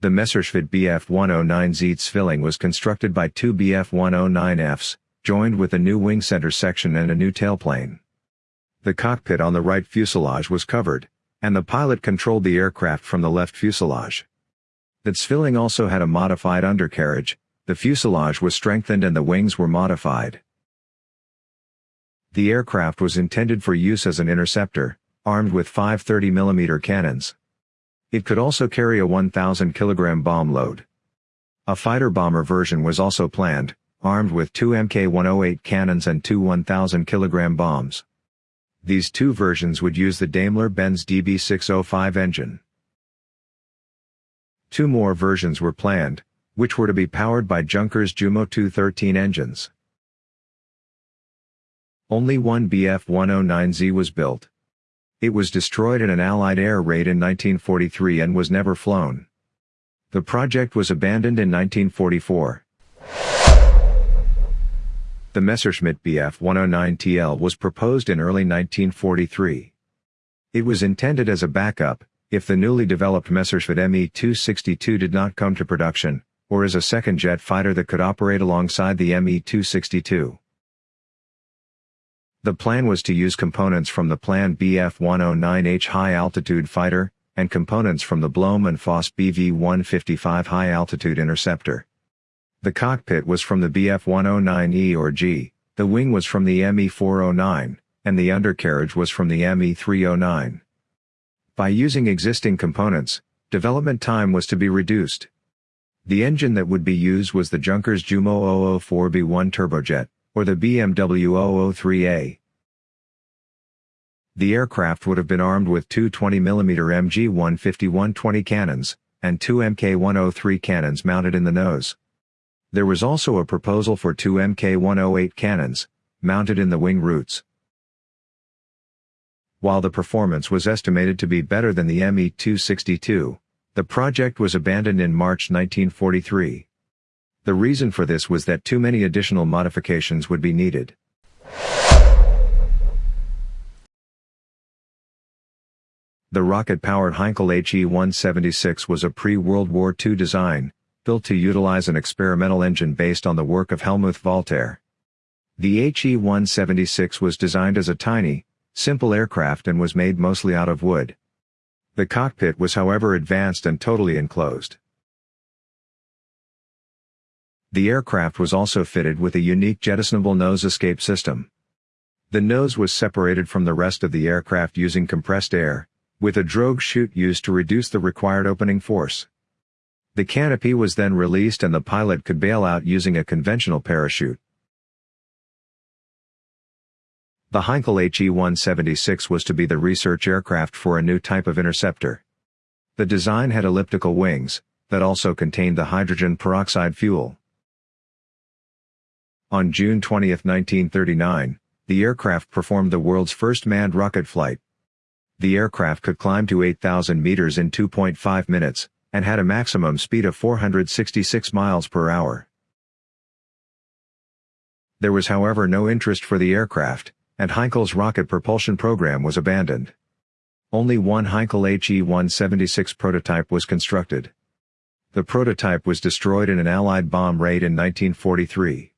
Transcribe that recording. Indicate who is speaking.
Speaker 1: The Messerschmitt Bf-109Z Zwilling was constructed by two Bf-109Fs, joined with a new wing center section and a new tailplane. The cockpit on the right fuselage was covered, and the pilot controlled the aircraft from the left fuselage. The Zwilling also had a modified undercarriage, the fuselage was strengthened and the wings were modified. The aircraft was intended for use as an interceptor, armed with five 30mm cannons. It could also carry a 1,000 kg bomb load. A fighter-bomber version was also planned, armed with two Mk-108 cannons and two 1,000 kg bombs. These two versions would use the Daimler-Benz DB605 engine. Two more versions were planned, which were to be powered by Junkers Jumo 213 engines. Only one Bf-109Z was built. It was destroyed in an Allied air raid in 1943 and was never flown. The project was abandoned in 1944. The Messerschmitt Bf-109TL was proposed in early 1943. It was intended as a backup, if the newly developed Messerschmitt Me-262 did not come to production, or as a second jet fighter that could operate alongside the Me-262. The plan was to use components from the planned Bf-109H high-altitude fighter, and components from the Blohm and Voss BV-155 high-altitude interceptor. The cockpit was from the Bf-109E or G, the wing was from the Me-409, and the undercarriage was from the Me-309. By using existing components, development time was to be reduced. The engine that would be used was the Junkers Jumo 004B1 turbojet, or the BMW 003A. The aircraft would have been armed with two 20mm MG-151-20 cannons, and two Mk-103 cannons mounted in the nose. There was also a proposal for two Mk-108 cannons, mounted in the wing roots. While the performance was estimated to be better than the Me-262, the project was abandoned in March 1943. The reason for this was that too many additional modifications would be needed. The rocket-powered Heinkel HE-176 was a pre-World War II design, built to utilize an experimental engine based on the work of Hellmuth Walter. The HE-176 was designed as a tiny, simple aircraft and was made mostly out of wood. The cockpit was however advanced and totally enclosed. The aircraft was also fitted with a unique jettisonable nose escape system. The nose was separated from the rest of the aircraft using compressed air, with a drogue chute used to reduce the required opening force. The canopy was then released and the pilot could bail out using a conventional parachute. The Heinkel HE-176 was to be the research aircraft for a new type of interceptor. The design had elliptical wings, that also contained the hydrogen peroxide fuel. On June 20, 1939, the aircraft performed the world's first manned rocket flight. The aircraft could climb to 8,000 meters in 2.5 minutes, and had a maximum speed of 466 miles per hour. There was however no interest for the aircraft, and Heinkel's rocket propulsion program was abandoned. Only one Heinkel HE-176 prototype was constructed. The prototype was destroyed in an Allied bomb raid in 1943.